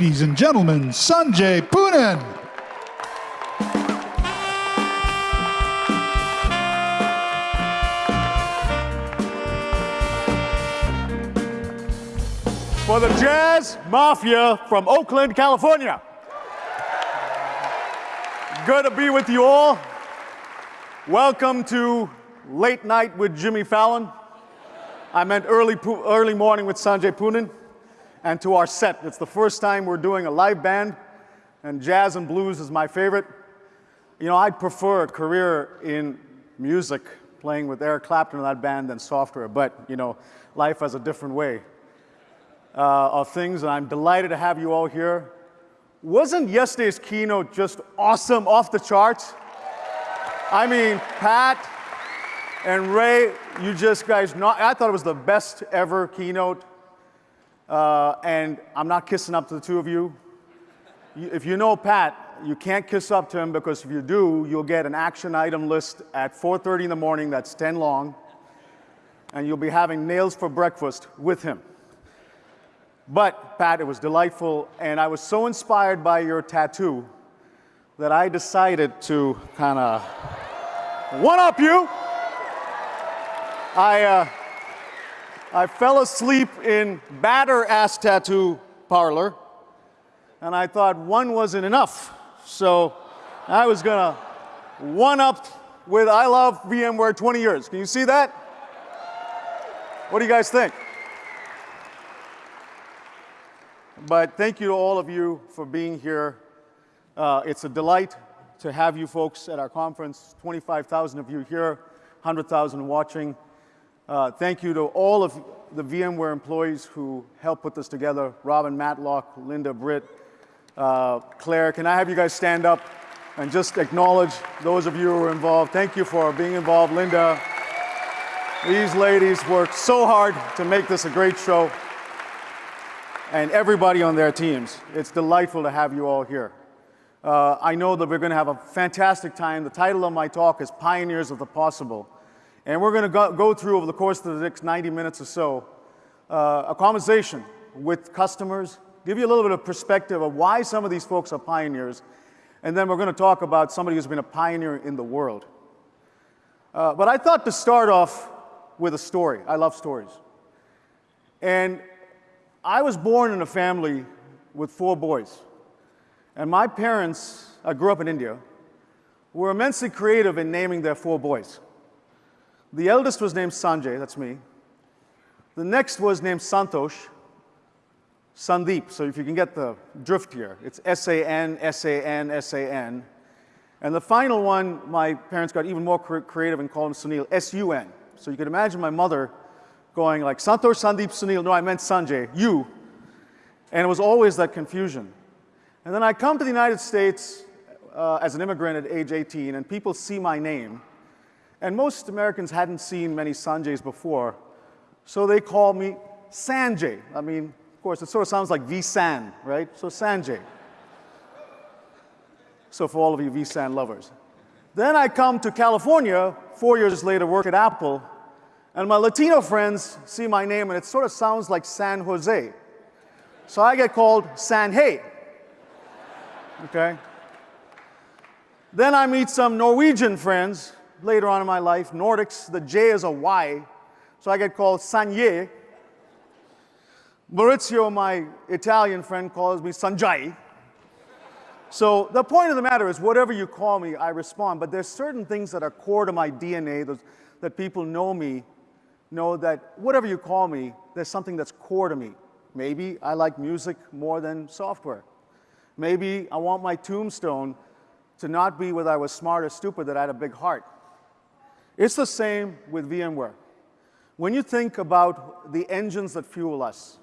ladies and gentlemen, Sanjay Poonen. For the Jazz Mafia from Oakland, California. Good to be with you all. Welcome to Late Night with Jimmy Fallon. I meant early, early morning with Sanjay Poonen. And to our set, it's the first time we're doing a live band, and jazz and blues is my favorite. You know, I'd prefer a career in music, playing with Eric Clapton in that band than software, but, you know, life has a different way uh, of things, and I'm delighted to have you all here. Wasn't yesterday's keynote just awesome, off the charts? I mean, Pat and Ray, you just guys, not, I thought it was the best ever keynote. Uh, and I'm not kissing up to the two of you. If you know Pat, you can't kiss up to him because if you do, you'll get an action item list at 4.30 in the morning that's 10 long, and you'll be having nails for breakfast with him. But, Pat, it was delightful, and I was so inspired by your tattoo that I decided to kind of one-up you. I, uh, I fell asleep in Batter Ass Tattoo Parlor, and I thought one wasn't enough. So I was gonna one-up with I love VMware 20 years. Can you see that? What do you guys think? But thank you to all of you for being here. Uh, it's a delight to have you folks at our conference, 25,000 of you here, 100,000 watching. Uh, thank you to all of the VMware employees who helped put this together, Robin Matlock, Linda Britt, uh, Claire. Can I have you guys stand up and just acknowledge those of you who were involved. Thank you for being involved, Linda. These ladies worked so hard to make this a great show and everybody on their teams. It's delightful to have you all here. Uh, I know that we're going to have a fantastic time. The title of my talk is Pioneers of the Possible. And we're going to go, go through over the course of the next 90 minutes or so uh, a conversation with customers, give you a little bit of perspective of why some of these folks are pioneers, and then we're going to talk about somebody who's been a pioneer in the world. Uh, but I thought to start off with a story. I love stories. And I was born in a family with four boys. And my parents, I grew up in India, were immensely creative in naming their four boys. The eldest was named Sanjay, that's me. The next was named Santosh, Sandeep. So if you can get the drift here, it's S-A-N, S-A-N, S-A-N. And the final one, my parents got even more creative and called him Sunil, S-U-N. So you can imagine my mother going like, Santosh, Sandeep, Sunil. No, I meant Sanjay, you. And it was always that confusion. And then I come to the United States uh, as an immigrant at age 18, and people see my name. And most Americans hadn't seen many Sanjays before, so they call me Sanjay. I mean, of course, it sort of sounds like V-San, right? So Sanjay. So for all of you V-San lovers. Then I come to California, four years later, work at Apple, and my Latino friends see my name and it sort of sounds like San Jose. So I get called San Hey. Okay? Then I meet some Norwegian friends later on in my life. Nordics, the J is a Y. So I get called Sanye. Maurizio, my Italian friend, calls me Sanjay. So the point of the matter is whatever you call me, I respond. But there's certain things that are core to my DNA those, that people know me know that whatever you call me, there's something that's core to me. Maybe I like music more than software. Maybe I want my tombstone to not be whether I was smart or stupid, that I had a big heart. It's the same with VMware. When you think about the engines that fuel us,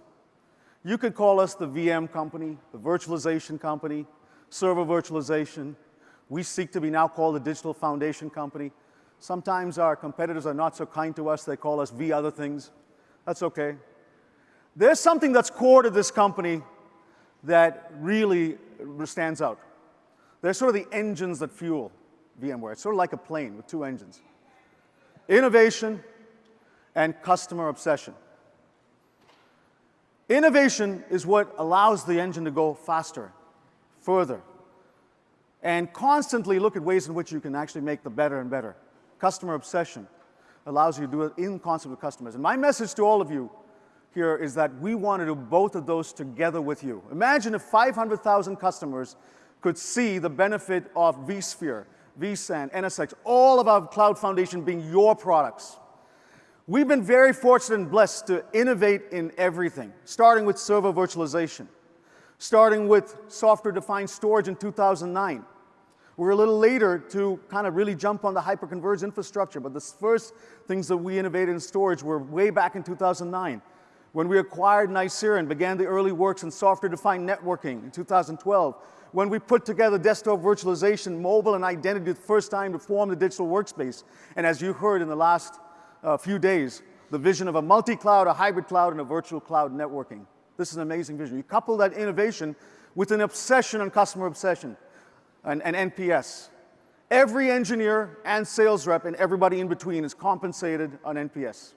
you could call us the VM company, the virtualization company, server virtualization. We seek to be now called the digital foundation company. Sometimes our competitors are not so kind to us. They call us V other things. That's okay. There's something that's core to this company that really stands out. They're sort of the engines that fuel VMware. It's sort of like a plane with two engines. Innovation and customer obsession. Innovation is what allows the engine to go faster, further, and constantly look at ways in which you can actually make the better and better. Customer obsession allows you to do it in concert with customers. And my message to all of you here is that we want to do both of those together with you. Imagine if 500,000 customers could see the benefit of vSphere, vSAN, NSX, all of our cloud foundation being your products. We've been very fortunate and blessed to innovate in everything, starting with server virtualization, starting with software-defined storage in 2009. We're a little later to kind of really jump on the hyperconverged infrastructure, but the first things that we innovated in storage were way back in 2009 when we acquired Nicira and began the early works in software-defined networking in 2012, when we put together desktop virtualization, mobile, and identity the first time to form the digital workspace. And as you heard in the last uh, few days, the vision of a multi-cloud, a hybrid cloud, and a virtual cloud networking. This is an amazing vision. You couple that innovation with an obsession on customer obsession and, and NPS. Every engineer and sales rep and everybody in between is compensated on NPS.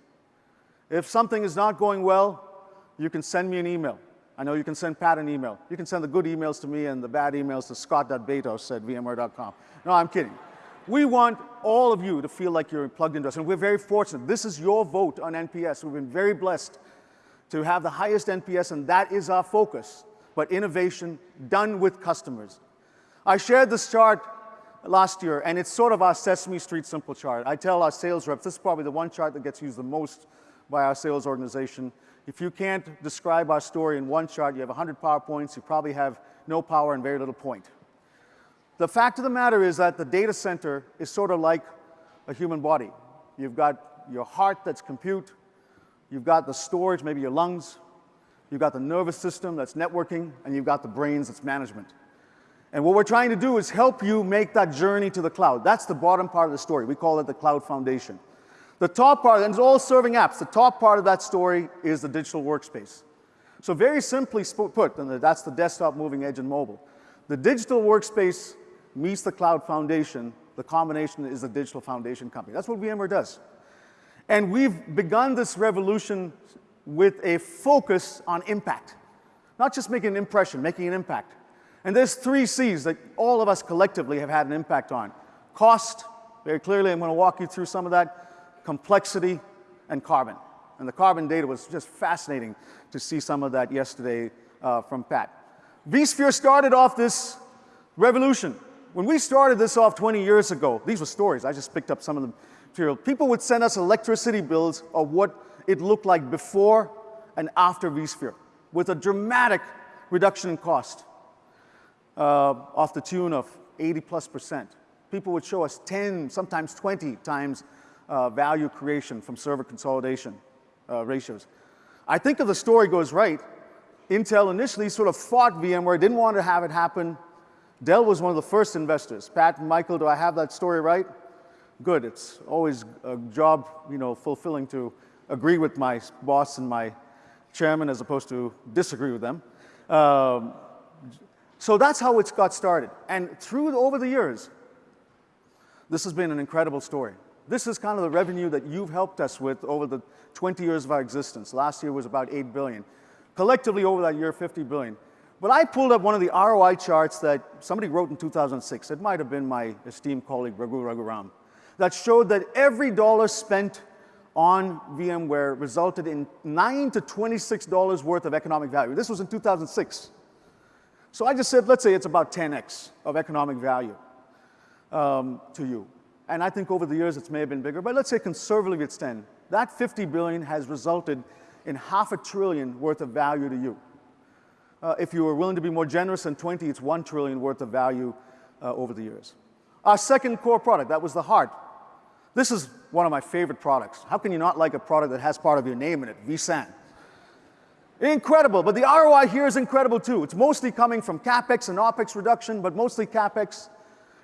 If something is not going well, you can send me an email. I know you can send Pat an email. You can send the good emails to me and the bad emails to scott.bajtos at vmware.com. No, I'm kidding. We want all of you to feel like you're plugged into us, and we're very fortunate. This is your vote on NPS. We've been very blessed to have the highest NPS, and that is our focus, but innovation done with customers. I shared this chart last year, and it's sort of our Sesame Street simple chart. I tell our sales reps, this is probably the one chart that gets used the most by our sales organization. If you can't describe our story in one chart, you have 100 PowerPoints, you probably have no power and very little point. The fact of the matter is that the data center is sort of like a human body. You've got your heart that's compute, you've got the storage, maybe your lungs, you've got the nervous system that's networking, and you've got the brains that's management. And what we're trying to do is help you make that journey to the cloud. That's the bottom part of the story. We call it the cloud foundation. The top part, and it's all serving apps, the top part of that story is the digital workspace. So very simply put, and that's the desktop, moving edge, and mobile. The digital workspace meets the cloud foundation. The combination is the digital foundation company. That's what VMware does. And we've begun this revolution with a focus on impact. Not just making an impression, making an impact. And there's three C's that all of us collectively have had an impact on. Cost, very clearly, I'm going to walk you through some of that complexity, and carbon. And the carbon data was just fascinating to see some of that yesterday uh, from Pat. vSphere started off this revolution. When we started this off 20 years ago, these were stories, I just picked up some of the material. People would send us electricity bills of what it looked like before and after vSphere, with a dramatic reduction in cost uh, off the tune of 80 plus percent. People would show us 10, sometimes 20 times uh, value creation from server consolidation uh, ratios. I think if the story goes right, Intel initially sort of fought VMware, didn't want to have it happen. Dell was one of the first investors. Pat and Michael, do I have that story right? Good, it's always a job, you know, fulfilling to agree with my boss and my chairman as opposed to disagree with them. Um, so that's how it's got started. And through, over the years, this has been an incredible story. This is kind of the revenue that you've helped us with over the 20 years of our existence. Last year was about 8 billion. Collectively over that year, 50 billion. But I pulled up one of the ROI charts that somebody wrote in 2006. It might have been my esteemed colleague, Raghu Raghuram, that showed that every dollar spent on VMware resulted in 9 to $26 worth of economic value. This was in 2006. So I just said, let's say it's about 10x of economic value um, to you. And I think over the years it may have been bigger, but let's say conservatively it's 10. That 50 billion has resulted in half a trillion worth of value to you. Uh, if you were willing to be more generous than 20, it's 1 trillion worth of value uh, over the years. Our second core product, that was the heart. This is one of my favorite products. How can you not like a product that has part of your name in it, vSAN? Incredible, but the ROI here is incredible too. It's mostly coming from CapEx and OpEx reduction, but mostly CapEx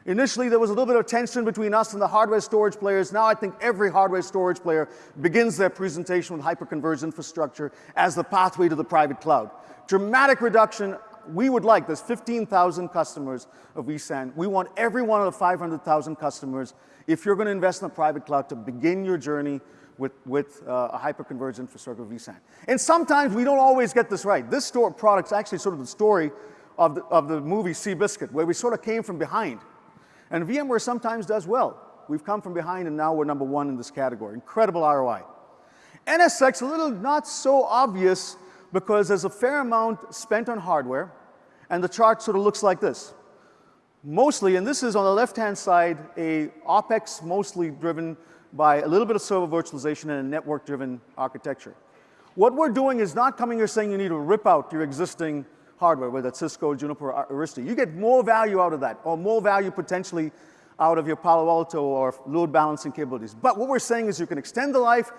Initially, there was a little bit of tension between us and the hardware storage players. Now I think every hardware storage player begins their presentation with hyperconverged infrastructure as the pathway to the private cloud. Dramatic reduction. We would like, there's 15,000 customers of vSAN. We want every one of the 500,000 customers, if you're going to invest in the private cloud, to begin your journey with, with uh, a hyperconverged infrastructure vSAN. And sometimes we don't always get this right. This store product's actually sort of the story of the, of the movie Seabiscuit, where we sort of came from behind. And VMware sometimes does well. We've come from behind and now we're number one in this category. Incredible ROI. NSX, a little not so obvious because there's a fair amount spent on hardware and the chart sort of looks like this. Mostly, and this is on the left-hand side, a OpEx mostly driven by a little bit of server virtualization and a network-driven architecture. What we're doing is not coming here saying you need to rip out your existing hardware, whether it's Cisco, Juniper, or Arista. You get more value out of that, or more value potentially out of your Palo Alto or load balancing capabilities. But what we're saying is you can extend the life,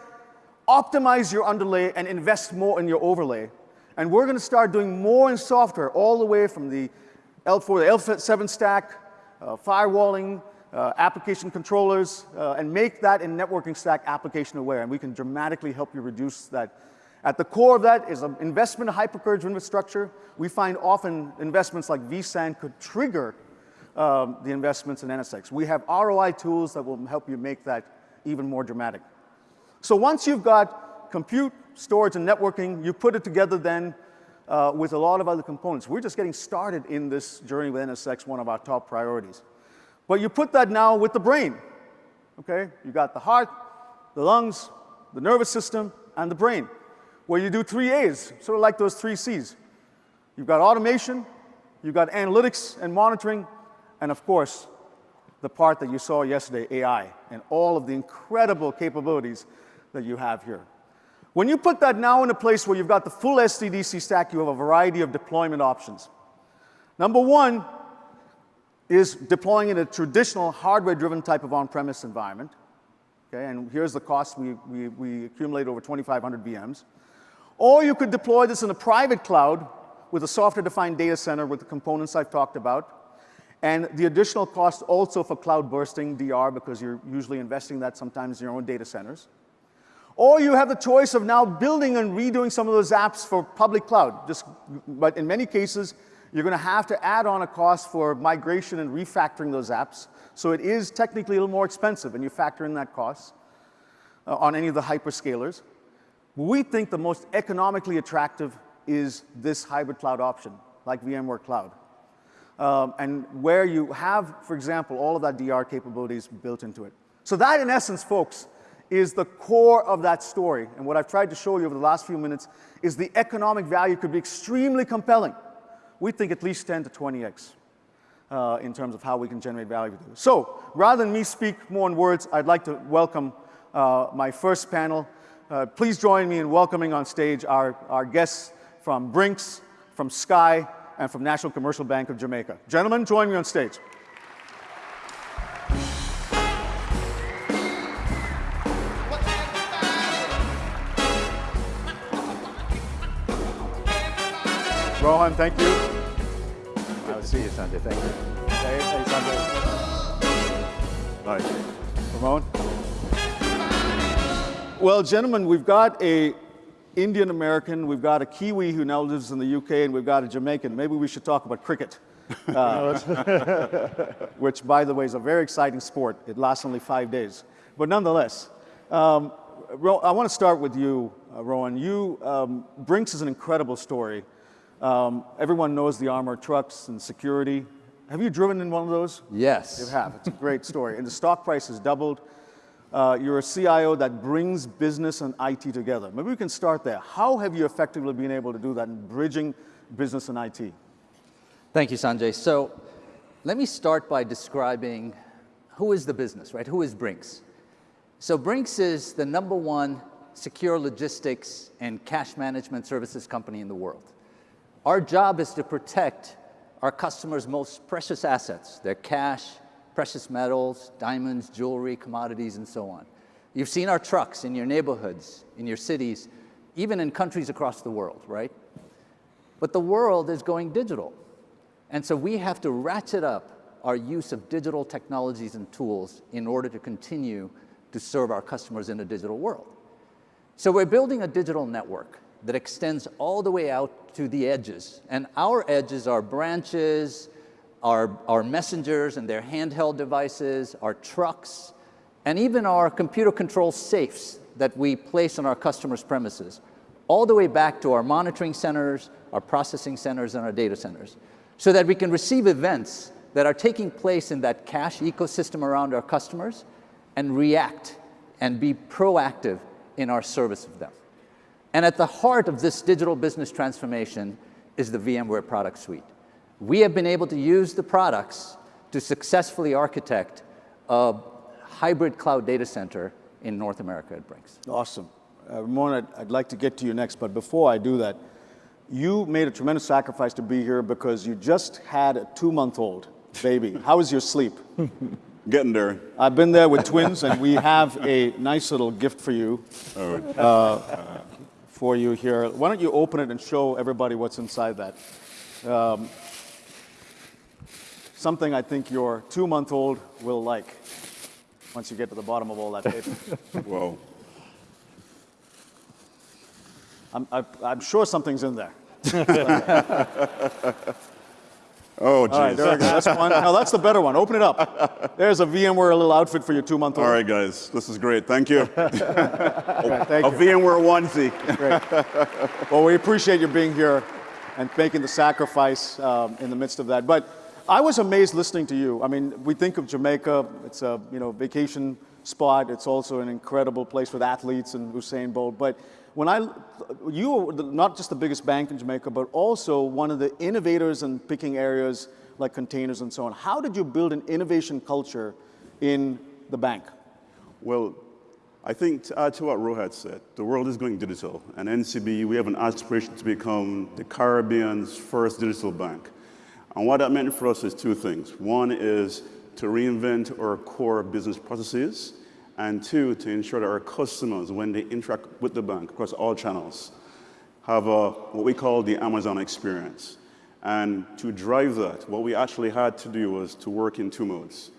optimize your underlay, and invest more in your overlay. And we're going to start doing more in software, all the way from the L4, the L7 stack, uh, firewalling, uh, application controllers, uh, and make that in networking stack application aware. And we can dramatically help you reduce that. At the core of that is an investment in hyperconverged infrastructure. We find often investments like vSAN could trigger um, the investments in NSX. We have ROI tools that will help you make that even more dramatic. So once you've got compute, storage, and networking, you put it together then uh, with a lot of other components. We're just getting started in this journey with NSX, one of our top priorities. But you put that now with the brain, okay? You got the heart, the lungs, the nervous system, and the brain, where you do three A's, sort of like those three C's. You've got automation, you've got analytics and monitoring, and of course, the part that you saw yesterday, AI, and all of the incredible capabilities that you have here. When you put that now in a place where you've got the full SDDC stack, you have a variety of deployment options. Number one, is deploying in a traditional hardware-driven type of on-premise environment. Okay, and here's the cost. We, we, we accumulate over 2,500 VMs. Or you could deploy this in a private cloud with a software-defined data center with the components I've talked about. And the additional cost also for cloud bursting DR because you're usually investing that sometimes in your own data centers. Or you have the choice of now building and redoing some of those apps for public cloud. Just, but in many cases, you're going to have to add on a cost for migration and refactoring those apps. So it is technically a little more expensive, and you factor in that cost uh, on any of the hyperscalers. We think the most economically attractive is this hybrid cloud option, like VMware Cloud. Um, and where you have, for example, all of that DR capabilities built into it. So that, in essence, folks, is the core of that story. And what I've tried to show you over the last few minutes is the economic value could be extremely compelling we think at least 10 to 20x uh, in terms of how we can generate value. So rather than me speak more in words, I'd like to welcome uh, my first panel. Uh, please join me in welcoming on stage our, our guests from Brinks, from Sky, and from National Commercial Bank of Jamaica. Gentlemen, join me on stage. Rohan, thank you. I'll see you, Sanjay. Thank you. Hey, hey, Sanjay. All right. Ramon? Well, gentlemen, we've got a Indian American, we've got a Kiwi who now lives in the UK, and we've got a Jamaican. Maybe we should talk about cricket. Uh, which, by the way, is a very exciting sport. It lasts only five days. But nonetheless, um, I want to start with you, uh, Rohan. You, um, Brinks is an incredible story. Um, everyone knows the armored trucks and security. Have you driven in one of those? Yes. You have. It's a great story. And the stock price has doubled. Uh, you're a CIO that brings business and IT together. Maybe we can start there. How have you effectively been able to do that in bridging business and IT? Thank you, Sanjay. So let me start by describing who is the business, right? Who is Brinks? So Brinks is the number one secure logistics and cash management services company in the world. Our job is to protect our customers' most precious assets, their cash, precious metals, diamonds, jewelry, commodities, and so on. You've seen our trucks in your neighborhoods, in your cities, even in countries across the world, right? But the world is going digital. And so we have to ratchet up our use of digital technologies and tools in order to continue to serve our customers in a digital world. So we're building a digital network that extends all the way out to the edges. And our edges are branches, our, our messengers and their handheld devices, our trucks, and even our computer control safes that we place on our customers' premises, all the way back to our monitoring centers, our processing centers, and our data centers, so that we can receive events that are taking place in that cash ecosystem around our customers and react and be proactive in our service of them. And at the heart of this digital business transformation is the VMware product suite. We have been able to use the products to successfully architect a hybrid cloud data center in North America at Brinks. Awesome. Uh, Ramon, I'd, I'd like to get to you next, but before I do that, you made a tremendous sacrifice to be here because you just had a two-month-old baby. How was your sleep? Getting there. I've been there with twins, and we have a nice little gift for you. Uh, for you here. Why don't you open it and show everybody what's inside that? Um, something I think your two-month-old will like once you get to the bottom of all that paper. Whoa. I'm, I, I'm sure something's in there. Oh, All right, geez. there we go. That's one. No, that's the better one. Open it up. There's a VMware little outfit for your two-month-old. All right, guys. This is great. Thank you. Thank A you. VMware onesie. Great. Well, we appreciate you being here and making the sacrifice um, in the midst of that. But I was amazed listening to you. I mean, we think of Jamaica, it's a you know vacation spot. It's also an incredible place with athletes and Usain Bolt. But when I, you were not just the biggest bank in Jamaica, but also one of the innovators in picking areas like containers and so on. How did you build an innovation culture in the bank? Well, I think to add to what Rohit said, the world is going digital. And NCB, we have an aspiration to become the Caribbean's first digital bank. And what that meant for us is two things. One is to reinvent our core business processes, and two, to ensure that our customers, when they interact with the bank across all channels, have a, what we call the Amazon experience. And to drive that, what we actually had to do was to work in two modes.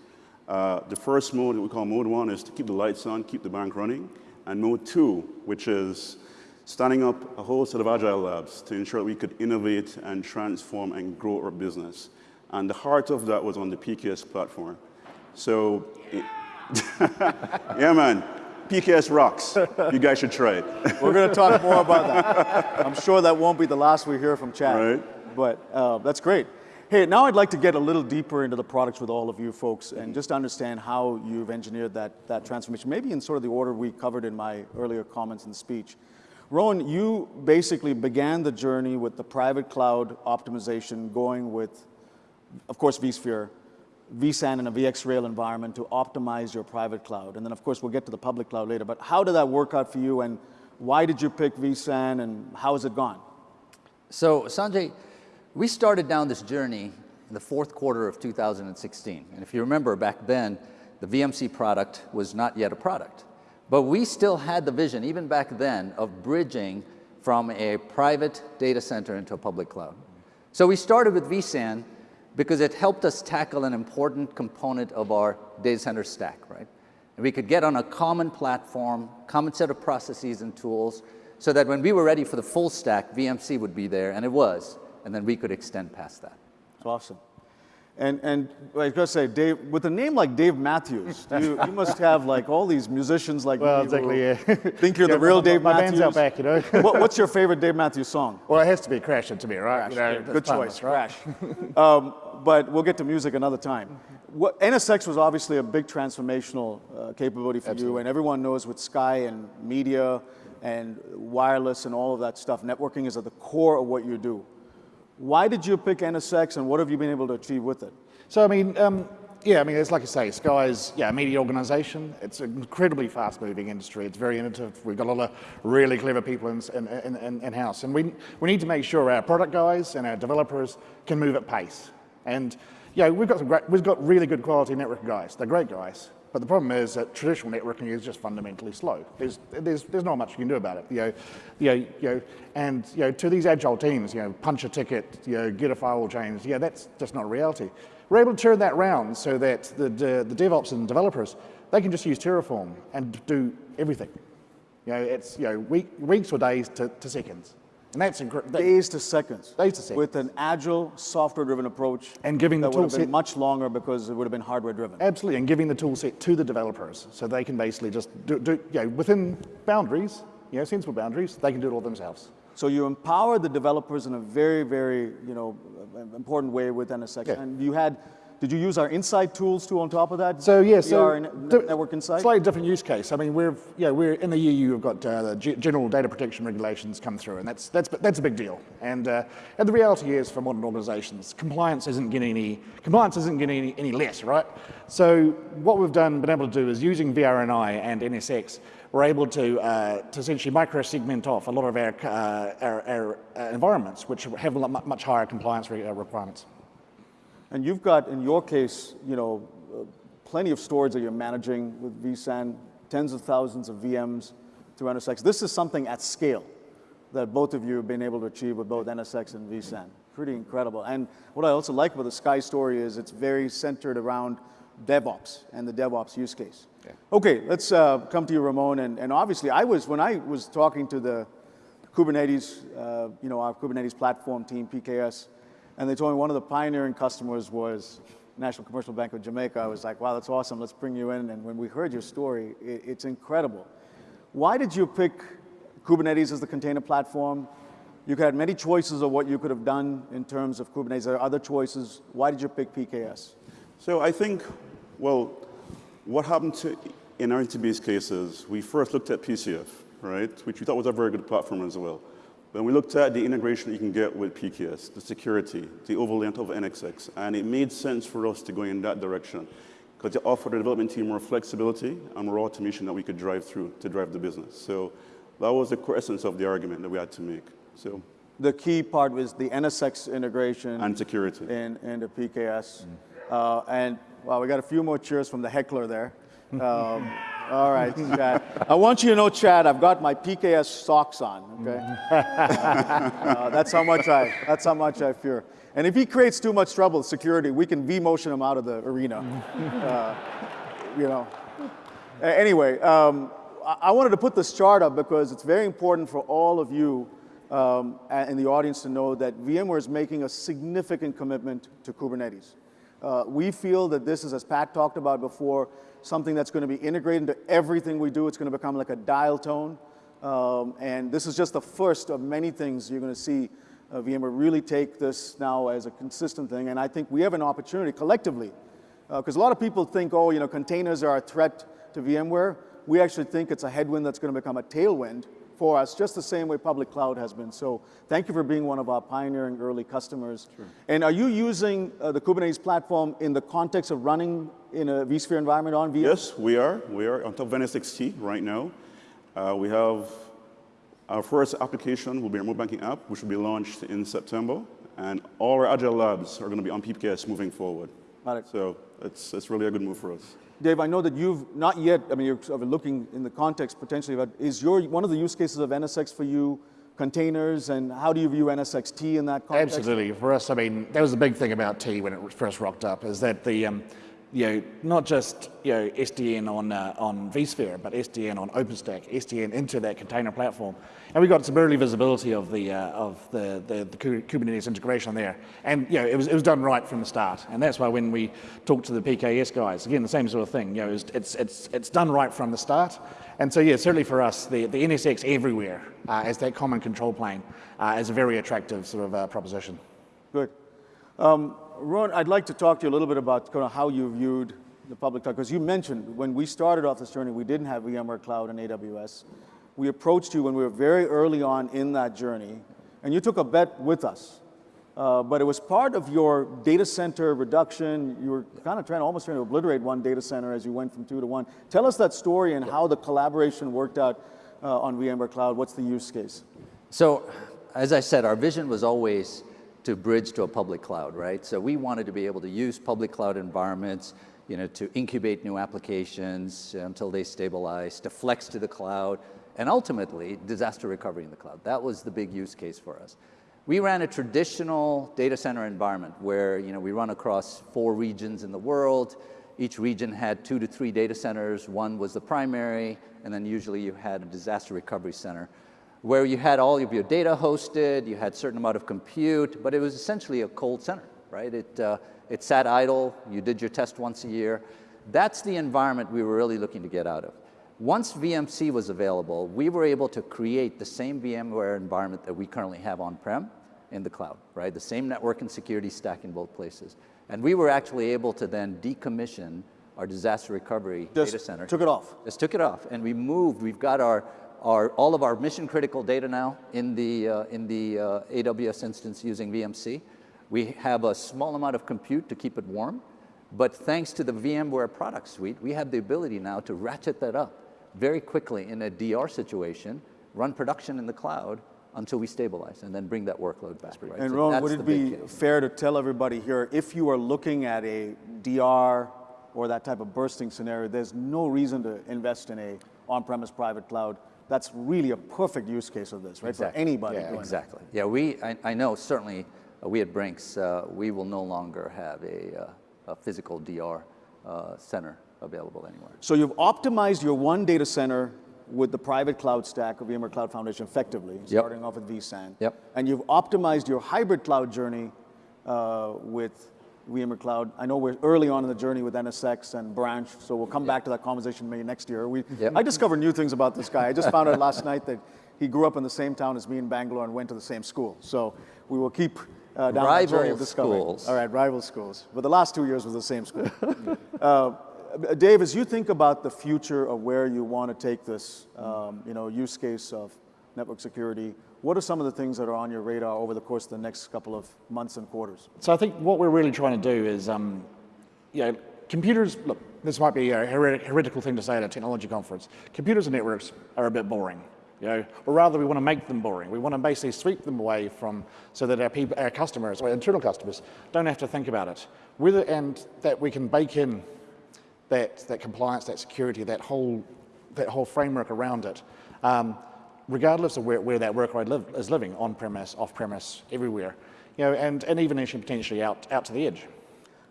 Uh, the first mode that we call mode one is to keep the lights on, keep the bank running. And mode two, which is standing up a whole set of agile labs to ensure that we could innovate and transform and grow our business. And the heart of that was on the PKS platform. So, it- yeah, man, PKS rocks. You guys should try it. We're going to talk more about that. I'm sure that won't be the last we hear from Chad. Right. But uh, that's great. Hey, now I'd like to get a little deeper into the products with all of you folks and just understand how you've engineered that, that transformation, maybe in sort of the order we covered in my earlier comments and speech. Rohan, you basically began the journey with the private cloud optimization, going with, of course, vSphere, vSAN and a VxRail environment to optimize your private cloud. And then, of course, we'll get to the public cloud later. But how did that work out for you, and why did you pick vSAN, and how has it gone? So Sanjay, we started down this journey in the fourth quarter of 2016. And if you remember back then, the VMC product was not yet a product. But we still had the vision, even back then, of bridging from a private data center into a public cloud. So we started with vSAN because it helped us tackle an important component of our data center stack, right? And we could get on a common platform, common set of processes and tools, so that when we were ready for the full stack, VMC would be there, and it was, and then we could extend past that. It's awesome. And, and I going to say, Dave, with a name like Dave Matthews, you, you must have like all these musicians like Well, exactly, yeah. think you're Yeah, the real my- Dave my Matthews. band's out back, you know. what, what's your favorite Dave Matthews song? Well, it has to be Crash Into Me, right? You know, Yeah, Good choice, right? Crash. um, but we'll get to music another time. What, NSX was obviously a big transformational uh, capability for you, and everyone knows with Sky and media and wireless and all of that stuff, networking is at the core of what you do. Why did you pick NSX, and what have you been able to achieve with it? So, I mean, um, yeah, I mean, it's like you say, Sky's yeah, a media organisation. It's an incredibly fast-moving industry. It's very innovative. We've got a lot of really clever people in, in, in, in, in-house. And we, we need to make sure our product guys and our developers can move at pace. And, yeah, we've got, some great, we've got really good quality network guys. They're great guys. But the problem is that traditional networking is just fundamentally slow. There's, there's, there's not much you can do about it. You know, you know, you know, and you know, to these agile teams, you know, punch a ticket, you know, get a firewall change, yeah, that's just not a reality. We're able to turn that round so that the, the, the DevOps and developers, they can just use Terraform and do everything. You know, it's you know, week, weeks or days to, to seconds. And that's incredible. days to seconds. Days to seconds. With an agile, software-driven approach. And giving the that would have been much longer because it would have been hardware-driven. Absolutely, and giving the tool set to the developers so they can basically just do, do you know, within boundaries, you know, sensible boundaries, they can do it all themselves. So you empower the developers in a very, very, you know, important way with NSX. Yeah. And you had, did you use our Insight tools too on top of that? So yeah, so VR and di- Network Insight? Slightly different use case. I mean, we're yeah, we're in the EU. We've got uh, the general data protection regulations come through, and that's that's that's a big deal. And uh, and the reality is, for modern organisations, compliance isn't getting any compliance isn't getting any, any less, right? So what we've done, been able to do, is using VRNI and NSX, we're able to uh, to essentially micro segment off a lot of our uh, our, our uh, environments, which have a lot much higher compliance uh, requirements. And you've got, in your case, you know, plenty of storage that you're managing with vSAN, tens of thousands of VMs through NSX. This is something at scale that both of you have been able to achieve with both NSX and vSAN. Pretty incredible. And what I also like about the Sky story is it's very centered around DevOps and the DevOps use case. Okay, let's uh, come to you, Ramon. And, and obviously, I was when I was talking to the Kubernetes, uh, you know, our Kubernetes platform team, PKS, and they told me one of the pioneering customers was National Commercial Bank of Jamaica. I was like, wow, that's awesome. Let's bring you in. And when we heard your story, it, it's incredible. Why did you pick Kubernetes as the container platform? You have many choices of what you could have done in terms of Kubernetes. There are other choices. Why did you pick PKS? So I think, well, what happened to, in our cases, we first looked at PCF, right, which we thought was a very good platform as well. Then we looked at the integration you can get with PKS, the security, the overlay of NSX, and it made sense for us to go in that direction because it offered the development team more flexibility and more automation that we could drive through to drive the business. So that was the core essence of the argument that we had to make. So, The key part was the NSX integration. and security. in, the PKS. Uh, and, well, we got a few more cheers from the heckler there. Um, all right, Chad. I want you to know, Chad, I've got my PKS socks on, okay? Uh, that's how much I, that's how much I fear. And if he creates too much trouble, security, we can V-motion him out of the arena. Uh, you know. Anyway, um, I wanted to put this chart up because it's very important for all of you um, a- in the audience to know that VMware is making a significant commitment to Kubernetes. Uh, we feel that this is, as Pat talked about before, something that's going to be integrated into everything we do. It's going to become like a dial tone. Um, and this is just the first of many things you're going to see uh, VMware really take this now as a consistent thing. And I think we have an opportunity collectively because a lot of people think, oh, you know, containers are a threat to VMware. We actually think it's a headwind that's going to become a tailwind for us, just the same way public cloud has been. So thank you for being one of our pioneering early customers. And are you using uh, the Kubernetes platform in the context of running in a vSphere environment on VM? Yes, we are. We are on top of NSXT right now. Uh, we have our first application will be a remote banking app, which will be launched in September. And all our Agile labs are going to be on PPKS moving forward. Got it. So it's, it's really a good move for us. Dave, I know that you've not yet, I mean, you're sort of looking in the context potentially, but is your, one of the use cases of NSX for you containers, and how do you view NSXT in that context? Absolutely. For us, I mean, that was the big thing about T when it first rocked up, is that the, um, you know, not just you know SDN on uh, on vSphere, but SDN on OpenStack, SDN into that container platform, and we got some early visibility of the uh, of the, the the Kubernetes integration there, and you know, it was it was done right from the start, and that's why when we talked to the PKS guys, again, the same sort of thing, you know, it's it's it's, it's done right from the start, and so yeah, certainly for us, the the NSX everywhere uh, as that common control plane uh, is a very attractive sort of uh, proposition. Good. Um, Ron, I'd like to talk to you a little bit about kind of how you viewed the public cloud, because you mentioned when we started off this journey, we didn't have VMware Cloud and AWS. We approached you when we were very early on in that journey, and you took a bet with us. Uh, but it was part of your data center reduction. You were kind of trying, almost trying to obliterate one data center as you went from two to one. Tell us that story and how the collaboration worked out uh, on VMware Cloud. What's the use case? So, as I said, our vision was always to bridge to a public cloud, right? So we wanted to be able to use public cloud environments, you know, to incubate new applications um, until they stabilize, to flex to the cloud, and ultimately disaster recovery in the cloud. That was the big use case for us. We ran a traditional data center environment where, you know, we run across four regions in the world. Each region had two to three data centers. One was the primary, and then usually you had a disaster recovery center. Where you had all of your data hosted, you had certain amount of compute, but it was essentially a cold center, right? It, uh, it sat idle, you did your test once a year. That's the environment we were really looking to get out of. Once VMC was available, we were able to create the same VMware environment that we currently have on-prem in the cloud, right? The same network and security stack in both places. And we were actually able to then decommission our disaster recovery Just data center. took it off. Just took it off, and we moved. We've got our, our all of our mission critical data now in the uh, in the uh, AWS instance using VMC. We have a small amount of compute to keep it warm, but thanks to the VMware product suite, we have the ability now to ratchet that up very quickly in a DR situation, run production in the cloud until we stabilize, and then bring that workload back. Right? And So Ron, would it be fair to tell everybody here, if you are looking at a DR or that type of bursting scenario, there's no reason to invest in a on-premise private cloud. That's really a perfect use case of this, right? Exactly. For anybody Yeah. Exactly. Yeah, we, I, I know certainly uh, we at Brinks, uh, we will no longer have a, uh, a physical DR uh, center available anywhere. So you've optimized your one data center with the private cloud stack of VMware Cloud Foundation effectively, starting off with vSAN. Yep. And you've optimized your hybrid cloud journey uh, with VMware Cloud. I know we're early on in the journey with NSX and Branch, so we'll come back to that conversation maybe next year. We, Yep. I discovered new things about this guy. I just found out last night that he grew up in the same town as me in Bangalore and went to the same school. So we will keep uh, down that journey Rival of discovery. schools. All right, rival schools. But the last two years was the same school. Uh, Dave, as you think about the future of where you want to take this, um, you know, use case of network security, what are some of the things that are on your radar over the course of the next couple of months and quarters? So I think what we're really trying to do is, um, you know, computers, look, this might be a heret- heretical thing to say at a technology conference. Computers and networks are a bit boring. You know, or rather, we want to make them boring. We want to basically sweep them away from, so that our people, our customers, or internal customers, don't have to think about it. Whether and that we can bake in that that compliance, that security, that whole that whole framework around it, um, regardless of where, where that workload live, is living, on premise, off premise, everywhere, you know, and and even actually potentially out out to the edge.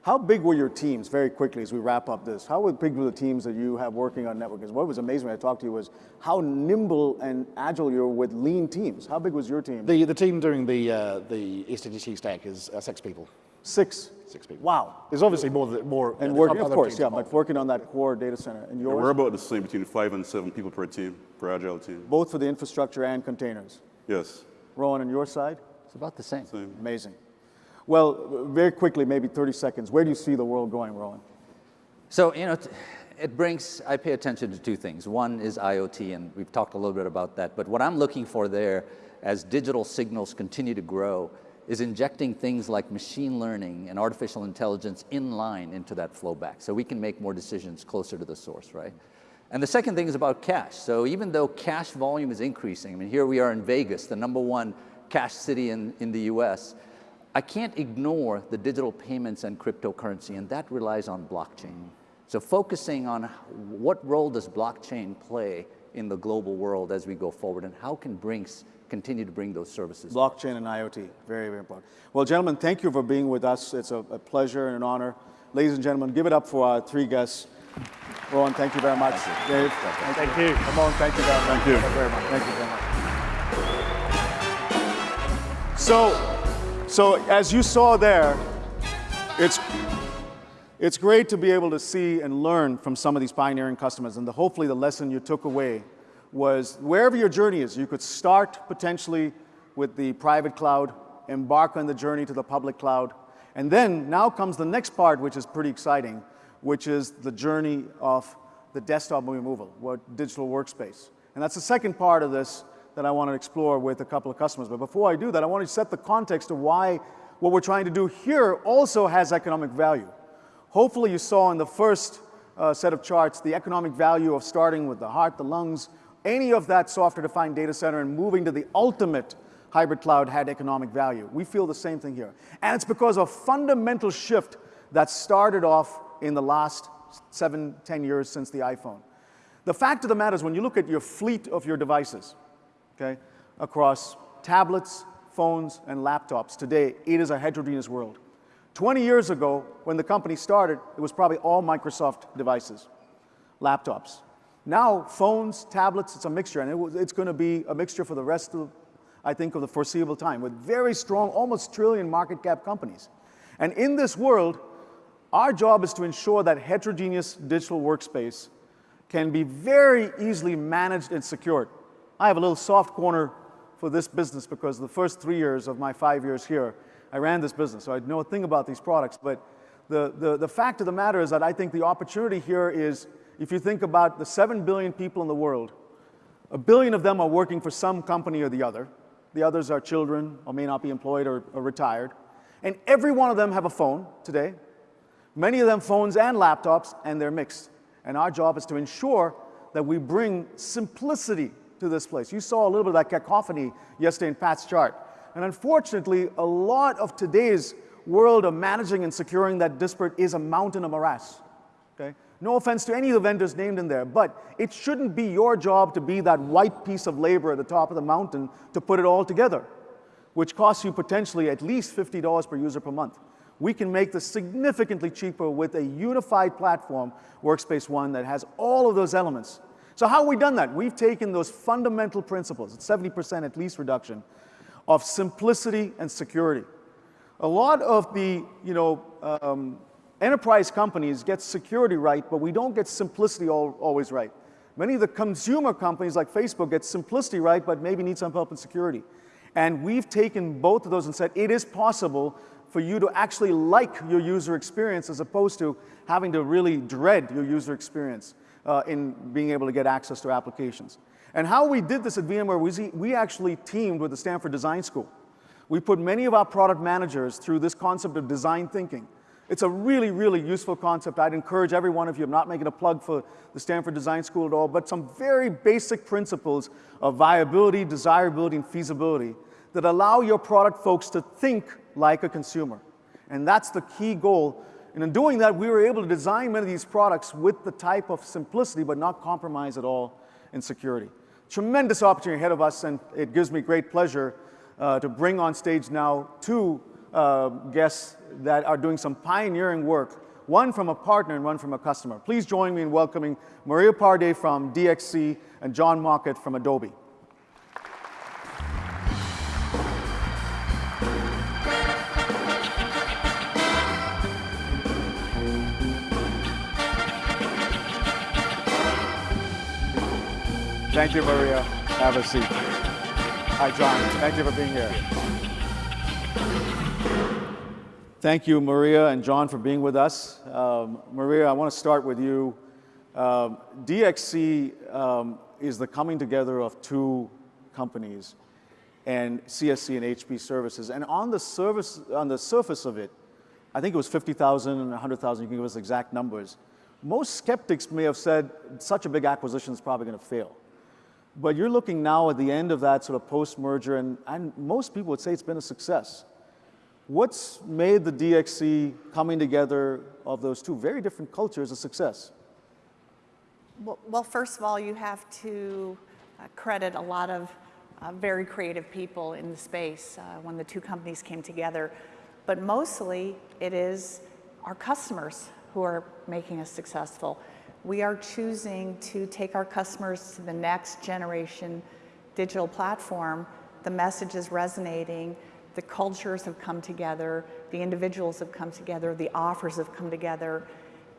How big were your teams, very quickly as we wrap up this? How big were the teams that you have working on networking? What was amazing when I talked to you was how nimble and agile you were with lean teams. How big was your team? The the team doing the uh, the SDDC stack is uh, six people. Six. Six people. Wow. There's obviously more th- more And working, of course, yeah, but working on that core data center. And yours? We're about the same between five and seven people per team, per agile team. Both for the infrastructure and containers. Yes. Rohan, on your side? It's about the same. Same. Amazing. Well, very quickly, maybe 30 seconds, where do you see the world going, Rohan? So, you know, it Brinks, I pay attention to two things. One is IoT, and we've talked a little bit about that. But what I'm looking for there, as digital signals continue to grow, is injecting things like machine learning and artificial intelligence in line into that flow back so we can make more decisions closer to the source, right? And the second thing is about cash. So even though cash volume is increasing, I mean, here we are in Vegas, the number one cash city in, in the US, I can't ignore the digital payments and cryptocurrency, and that relies on blockchain. So focusing on what role does blockchain play in the global world as we go forward, and how can Brinks continue to bring those services? Blockchain and IoT, very, very important. Well, gentlemen, thank you for being with us. It's a, a pleasure and an honor. Ladies and gentlemen, give it up for our three guests. Rohan, thank you very much. Dave, thank, you. Ramon, thank you very much. Thank you. very much. Thank you very much. So, so as you saw there, it's it's great to be able to see and learn from some of these pioneering customers. And the, hopefully, the lesson you took away was wherever your journey is, you could start potentially with the private cloud, embark on the journey to the public cloud. And then now comes the next part, which is pretty exciting, which is the journey of the desktop removal, what digital workspace. And that's the second part of this that I want to explore with a couple of customers. But before I do that, I want to set the context of why what we're trying to do here also has economic value. Hopefully you saw in the first uh, set of charts the economic value of starting with the heart, the lungs, any of that software-defined data center and moving to the ultimate hybrid cloud had economic value. We feel the same thing here. And it's because of a fundamental shift that started off in the last seven, ten years since the iPhone. The fact of the matter is when you look at your fleet of your devices, okay, across tablets, phones, and laptops, today it is a heterogeneous world. 20 years ago, when the company started, it was probably all Microsoft devices, laptops. Now, phones, tablets, it's a mixture, and it it's going to be a mixture for the rest of, I think, of the foreseeable time with very strong, almost trillion market cap companies. And in this world, our job is to ensure that heterogeneous digital workspace can be very easily managed and secured. I have a little soft corner for this business because the first three years of my five years here, I ran this business, so I know a thing about these products. But the, the, the fact of the matter is that I think the opportunity here is, if you think about the 7 billion people in the world, a billion of them are working for some company or the other. The others are children or may not be employed or, or retired. And every one of them have a phone today. Many of them phones and laptops, and they're mixed. And our job is to ensure that we bring simplicity to this place. You saw a little bit of that cacophony yesterday in Pat's chart. And unfortunately, a lot of today's world of managing and securing that disparate is a mountain of morass. Okay? No offense to any of the vendors named in there, but it shouldn't be your job to be that white piece of labor at the top of the mountain to put it all together, which costs you potentially at least $50 per user per month. We can make this significantly cheaper with a unified platform, Workspace ONE, that has all of those elements. So how have we done that? We've taken those fundamental principles, 70% at least reduction, of simplicity and security. A lot of the, you know, um, enterprise companies get security right, but we don't get simplicity all, always right. Many of the consumer companies like Facebook get simplicity right, but maybe need some help in security. And we've taken both of those and said it is possible for you to actually like your user experience as opposed to having to really dread your user experience uh, in being able to get access to applications. And how we did this at VMware we actually teamed with the Stanford Design School. We put many of our product managers through this concept of design thinking. It's a really, really useful concept. I'd encourage every one of you, I'm not making a plug for the Stanford Design School at all, but some very basic principles of viability, desirability, and feasibility that allow your product folks to think like a consumer. And that's the key goal and in doing that, we were able to design many of these products with the type of simplicity, but not compromise at all in security. Tremendous opportunity ahead of us, and it gives me great pleasure uh, to bring on stage now two uh, guests that are doing some pioneering work, one from a partner and one from a customer. Please join me in welcoming Maria Pardee from DXC and John Mockett from Adobe. Thank you, Maria. Have a seat. Hi, John. Thank you for being here. Thank you, Maria and John, for being with us. Um, Maria, I want to start with you. Um, DXC um, is the coming together of two companies, and CSC and HP services. And on the, service, on the surface of it, I think it was 50,000 and 100,000, you can give us exact numbers. Most skeptics may have said such a big acquisition is probably going to fail. But you're looking now at the end of that sort of post-merger, and, and most people would say it's been a success. What's made the DXC coming together of those two very different cultures a success? Well, first of all, you have to uh, credit a lot of uh, very creative people in the space uh, when the two companies came together. But mostly, it is our customers who are making us successful we are choosing to take our customers to the next generation digital platform. The message is resonating, the cultures have come together, the individuals have come together, the offers have come together,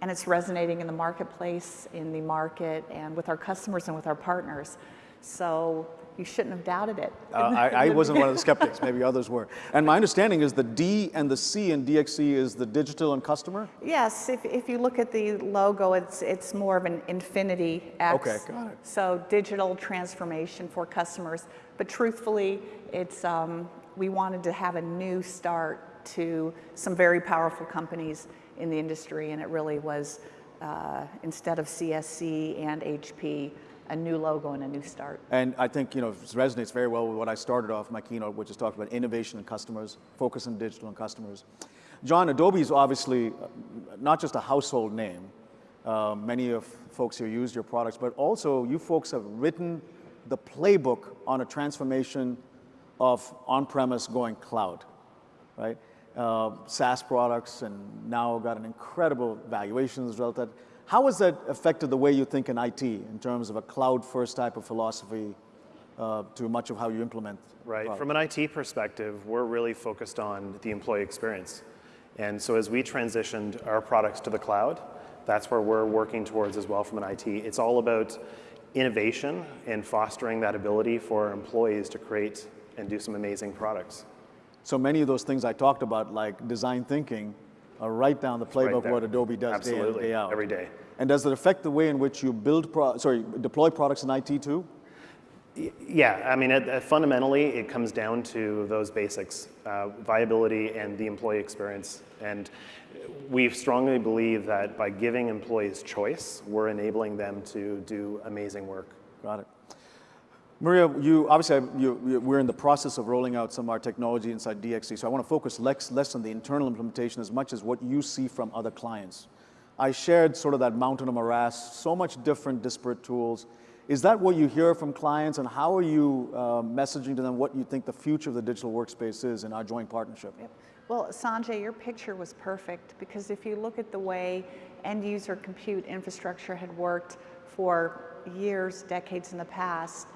and it's resonating in the marketplace, in the market, and with our customers and with our partners. So you shouldn't have doubted it. Uh, I, I, wasn't one of the skeptics, maybe others were. And my understanding is the D and the C in DXC is the digital and customer? Yes, if, if you look at the logo, it's, it's more of an infinity X. Okay, got it. So digital transformation for customers. But truthfully, it's, um, we wanted to have a new start to some very powerful companies in the industry, and it really was, uh, instead of CSC and HP, a new logo and a new start. And I think you know it resonates very well with what I started off my keynote, which is talking about innovation and customers, focus on digital and customers. John, Adobe is obviously uh, not just a household name. Uh, many of folks here use your products, but also you folks have written the playbook on a transformation of on-premise going cloud, right? Uh, SaaS products and now got an incredible valuation as a result of that. How has that affected the way you think in IT in terms of a cloud-first type of philosophy uh, to much of how you implement? Right. From an IT perspective, we're really focused on the employee experience. And so as we transitioned our products to the cloud, that's where we're working towards as well from an IT. It's all about innovation and fostering that ability for employees to create and do some amazing products. So many of those things I talked about, like design thinking, are right down the playbook there. what Adobe does day in, day out. every day. And does it affect the way in which you build, pro- sorry, deploy products in IT too? Yeah, I mean, it, it- fundamentally, it comes down to those basics, uh, viability and the employee experience. And we strongly believe that by giving employees choice, we're enabling them to do amazing work. Got it. Maria, you obviously you, you, we're in the process of rolling out some of our technology inside DXC, so I want to focus less, less on the internal implementation as much as what you see from other clients. I shared sort of that mountain of morass, so much different disparate tools. Is that what you hear from clients, and how are you uh, messaging to them what you think the future of the digital workspace is in our joint partnership? Yep. Well, Sanjay, your picture was perfect because if you look at the way end user compute infrastructure had worked for years, decades in the past,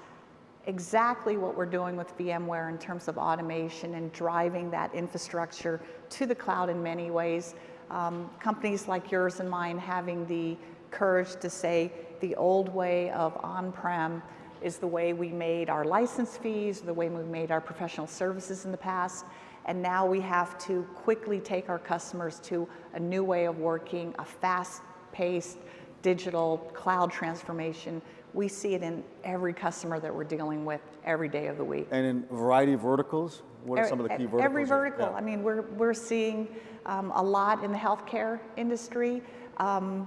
exactly what we're doing with VMware in terms of automation and driving that infrastructure to the cloud in many ways. Um, companies like yours and mine having the courage to say the old way of on-prem is the way we made our license fees, the way we made our professional services in the past. And now we have to quickly take our customers to a new way of working, a fast-paced digital cloud transformation. We see it in every customer that we're dealing with every day of the week. And in a variety of verticals? What are some of the key verticals? Every vertical. yeah. I mean, we're, we're seeing um, a lot in the healthcare industry. Um,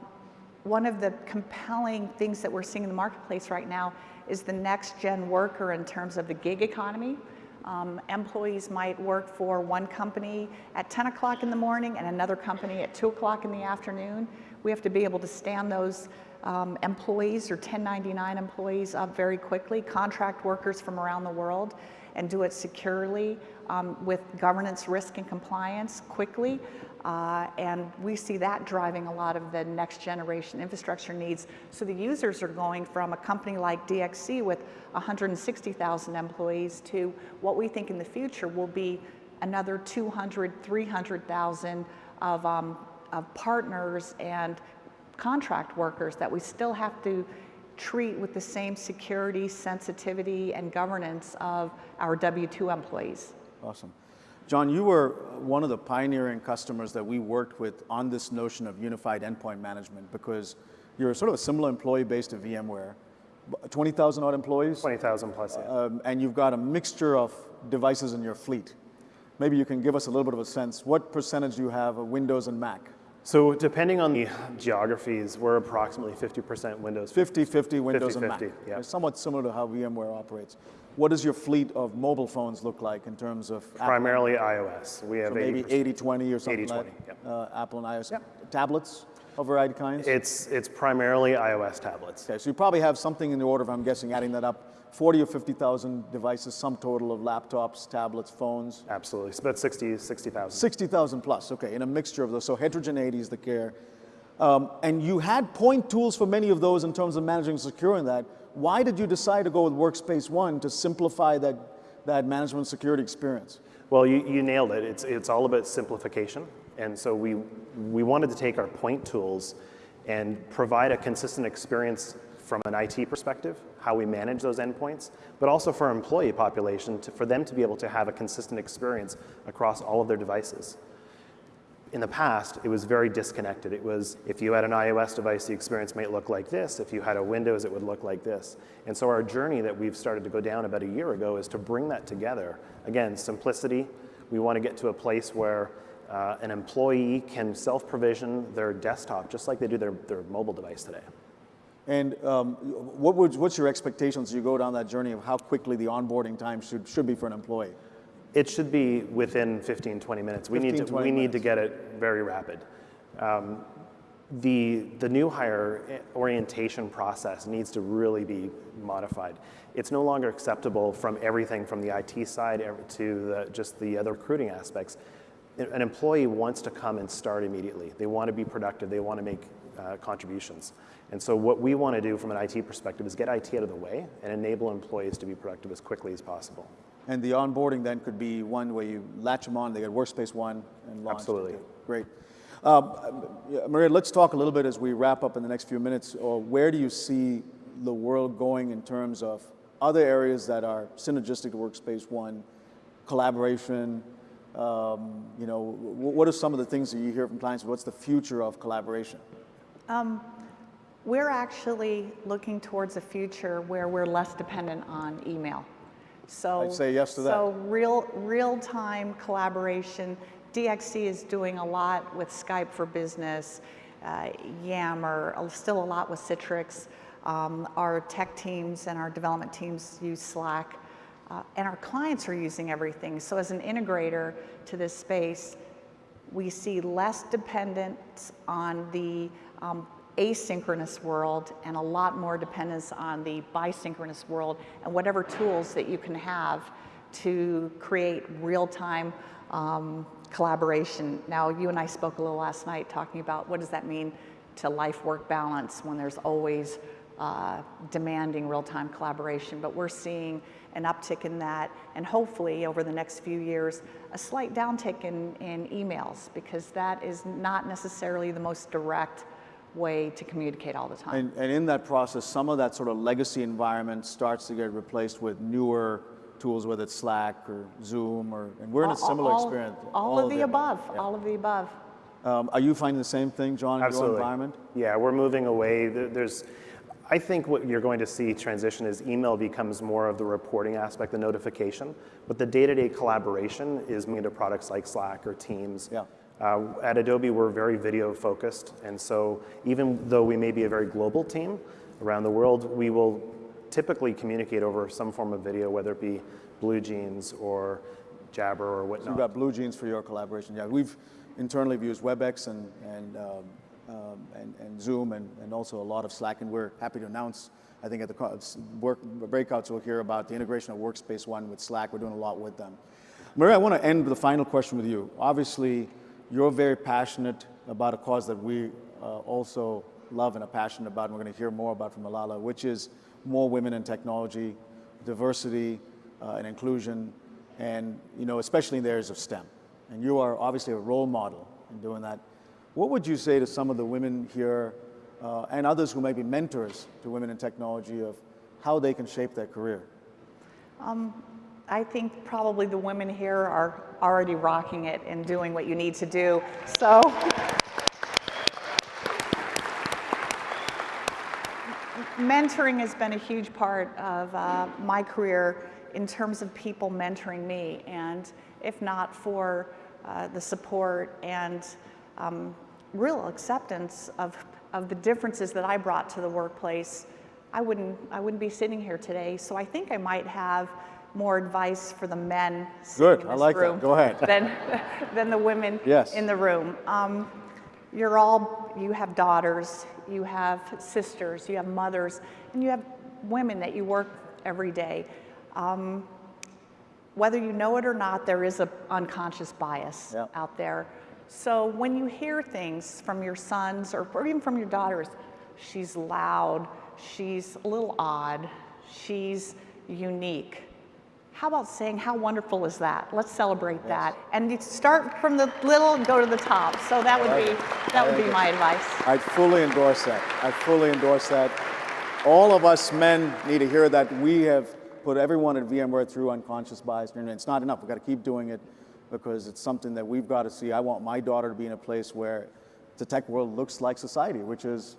one of the compelling things that we're seeing in the marketplace right now is the next gen worker in terms of the gig economy. Um, employees might work for one company at 10 o'clock in the morning and another company at 2 o'clock in the afternoon. We have to be able to stand those um, employees or 1099 employees up very quickly, contract workers from around the world, and do it securely um, with governance, risk, and compliance quickly. Uh, and we see that driving a lot of the next generation infrastructure needs. So the users are going from a company like DXC with 160,000 employees to what we think in the future will be another 200, 300,000 of, um, of partners and contract workers that we still have to treat with the same security, sensitivity, and governance of our W-2 employees. Awesome. John, you were one of the pioneering customers that we worked with on this notion of unified endpoint management because you're sort of a similar employee base to VMware. 20,000 odd employees? 20,000 plus, yeah. Um, and you've got a mixture of devices in your fleet. Maybe you can give us a little bit of a sense. What percentage do you have of Windows and Mac? So depending on the geographies, we're approximately 50% Windows. 50-50 Windows and 50-50, Mac. yeah. It's somewhat similar to how VMware operates. What does your fleet of mobile phones look like in terms of Apple? Primarily iOS. We have So maybe 80%. 80-20 or something 80-20, like yep. uh, Apple and iOS. Tablets of variety kinds? It's, it's primarily iOS tablets. Okay, so you probably have something in the order of, I'm guessing, adding that up, 40 or 50,000 devices, sum total of laptops, tablets, phones. Absolutely. It's about 60, 60,000. 60,000 plus, okay, in a mixture of those. So heterogeneity is the care. Um, and you had point tools for many of those in terms of managing and securing that. Why did you decide to go with Workspace ONE to simplify that, that management security experience? Well, you, you nailed it. It's, it's all about simplification. And so we, we wanted to take our point tools and provide a consistent experience from an IT perspective, how we manage those endpoints, but also for our employee population, to, for them to be able to have a consistent experience across all of their devices. In the past, it was very disconnected. It was, if you had an iOS device, the experience might look like this. If you had a Windows, it would look like this. And so our journey that we've started to go down about a year ago is to bring that together. Again, simplicity. We want to get to a place where uh, an employee can self-provision their desktop just like they do their, their mobile device today. And um, what would, what's your expectations as you go down that journey of how quickly the onboarding time should, should be for an employee? It should be within 15, 20 minutes. We 15, need to, 20 we need to get it very rapid. Um, the, the new hire orientation process needs to really be modified. It's no longer acceptable from everything from the IT side to the, just the other recruiting aspects. An employee wants to come and start immediately. They want to be productive. They want to make uh, contributions. And so what we want to do from an IT perspective is get IT out of the way and enable employees to be productive as quickly as possible. And the onboarding then could be one where you latch them on, they get Workspace ONE and launch. Absolutely. Great. Um, Maria, let's talk a little bit as we wrap up in the next few minutes. Or where do you see the world going in terms of other areas that are synergistic to Workspace ONE, collaboration? Um, you know, what are some of the things that you hear from clients? What's the future of collaboration? We're actually looking towards a future where we're less dependent on email. So I'd say yes to that. So real real-time collaboration. DXC is doing a lot with Skype for Business, uh, Yammer, uh, still a lot with Citrix. Um, our tech teams and our development teams use Slack, uh, and our clients are using everything. So as an integrator to this space, we see less dependence on the um, asynchronous world and a lot more dependence on the bisynchronous world and whatever tools that you can have to create real-time um, collaboration. Now, you and I spoke a little last night talking about what does that mean to life-work balance when there's always uh, demanding real-time collaboration, but we're seeing an uptick in that, and hopefully over the next few years, a slight downtick in, in emails, because that is not necessarily the most direct way to communicate all the time. And, and in that process, some of that sort of legacy environment starts to get replaced with newer tools, whether it's Slack or Zoom, or and we're in a similar all- experience. All of the above, Yeah. all of the above. Um, are you finding the same thing, John, in your Absolutely. environment? Yeah, we're moving away. There's, I think what you're going to see transition is email becomes more of the reporting aspect, the notification, but the day-to-day collaboration is moving to products like Slack or Teams. Yeah. Uh, at Adobe, we're very video focused, and so even though we may be a very global team around the world, we will typically communicate over some form of video, whether it be Blue Jeans or Jabber or whatnot. You've got Blue Jeans for your collaboration. Yeah, we've internally used WebEx and, and, um, um, and, and Zoom and, and also a lot of Slack, and we're happy to announce, I think at the work, breakouts we'll hear about the integration of Workspace ONE with Slack. We're doing a lot with them. Maria, I want to end with a final question with you. Obviously, you're very passionate about a cause that we uh, also love and are passionate about, and we're going to hear more about from Malala, which is more women in technology, diversity uh, and inclusion, and you know, especially in the areas of STEM. And you are obviously a role model in doing that. What would you say to some of the women here uh, and others who may be mentors to women in technology of how they can shape their career? I think probably the women here are already rocking it and doing what you need to do. So mentoring has been a huge part of uh, my career in terms of people mentoring me. And if not for uh, the support and um, real acceptance of, of the differences that I brought to the workplace, I wouldn't, I wouldn't be sitting here today. So I think I might have more advice for the men Good, in I this like that. room Go ahead. Than, than the women Yes. in the room. Um, you're all, you have daughters, you have sisters, you have mothers, and you have women that you work every day. Um, whether you know it or not, there is an unconscious bias Yeah. out there. So when you hear things from your sons or, or even from your daughters, she's loud, she's a little odd, she's unique. How about saying, how wonderful is that? Let's celebrate that. And you start from the little and go to the top. So that would be, that would be my advice. I fully endorse that. I fully endorse that. All of us men need to hear that we have put everyone at VMware through unconscious bias, and it's not enough. We've got to keep doing it because it's something that we've got to see. I want my daughter to be in a place where the tech world looks like society, which is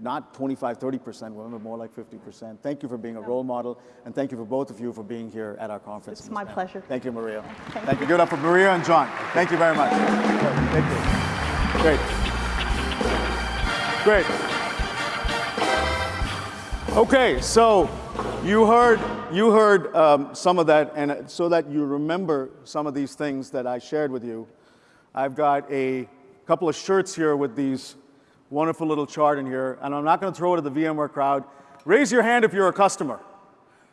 not 25, 30% women, but more like 50%. Thank you for being a role model, and thank you for both of you for being here at our conference. It's my pleasure. Thank you, Maria. Thank Thank you. Give it up for Maria and John. Thank you very much. Thank you. Great. Great. Okay, so you heard you heard um, some of that, and so that you remember some of these things that I shared with you, I've got a couple of shirts here with these wonderful little chart in here, and I'm not going to throw it at the VMware crowd. Raise your hand if you're a customer.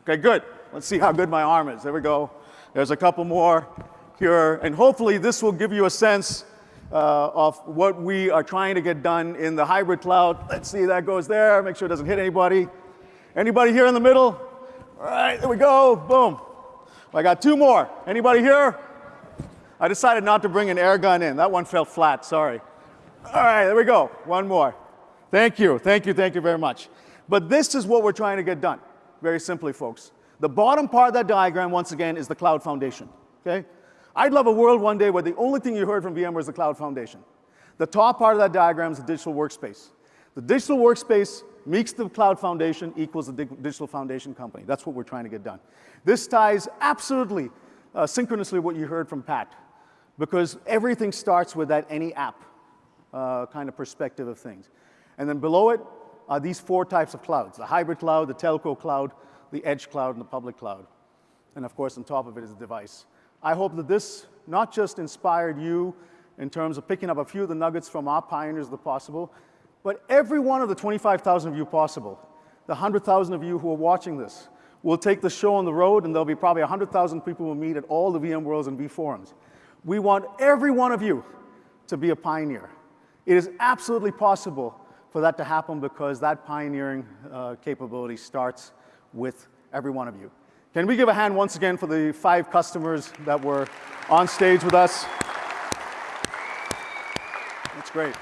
Okay, good. Let's see how good my arm is. There we go. There's a couple more here, and hopefully this will give you a sense uh, of what we are trying to get done in the hybrid cloud. Let's see, that goes there. Make sure it doesn't hit anybody. Anybody here in the middle? All right, there we go. Boom. I got two more. Anybody here? I decided not to bring an air gun in. That one fell flat, sorry. All right, there we go. One more. Thank you, thank you, thank you very much. But this is what we're trying to get done, very simply, folks. The bottom part of that diagram, once again, is the cloud foundation, okay? I'd love a world one day where the only thing you heard from VMware is the cloud foundation. The top part of that diagram is the digital workspace. The digital workspace meets the cloud foundation equals the digital foundation company. That's what we're trying to get done. This ties absolutely uh, synchronously what you heard from Pat, because everything starts with that any app uh, kind of perspective of things. And then below it are these four types of clouds, the hybrid cloud, the telco cloud, the edge cloud, and the public cloud. And of course, on top of it is the device. I hope that this not just inspired you in terms of picking up a few of the nuggets from our pioneers of the possible, but every one of the 25,000 of you possible, the 100,000 of you who are watching this, will take the show on the road, and there'll be probably 100,000 people we'll meet at all the VMworlds and vForums. We want every one of you to be a pioneer. It is absolutely possible for that to happen because that pioneering uh, capability starts with every one of you. Can we give a hand once again for the five customers that were on stage with us? That's great.